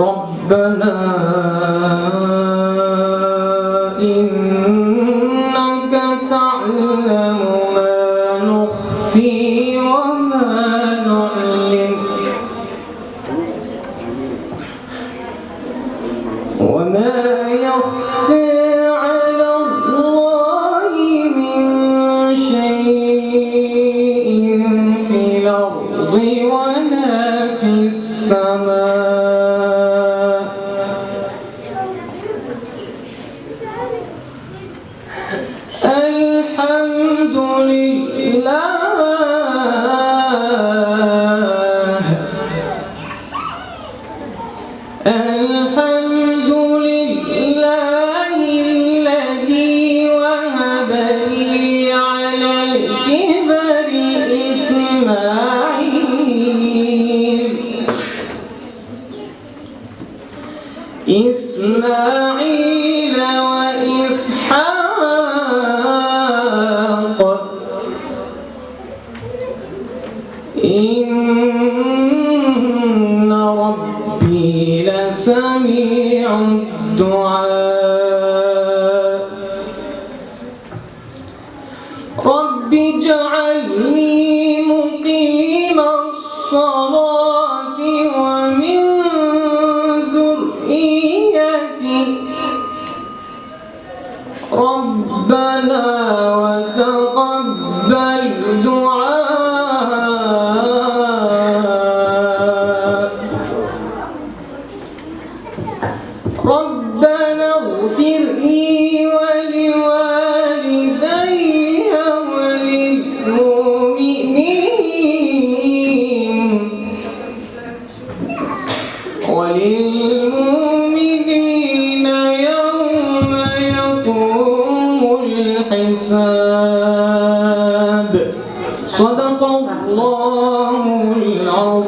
ربنا إنك تعلم ما نخفي وما نعلن. وما يخفى الحمد لله الذي وهب على الكبر إسماعيل. إسماعيل وإسحاق. إن ربي لسميع الدعاء. رب اجعلني مقيم الصلاة ومن ذريتي. ربنا وتقبل ربنا اغفر لي ولوالدي وللمؤمنين. وللمؤمنين يوم يقوم الحساب. صدق الله العظيم.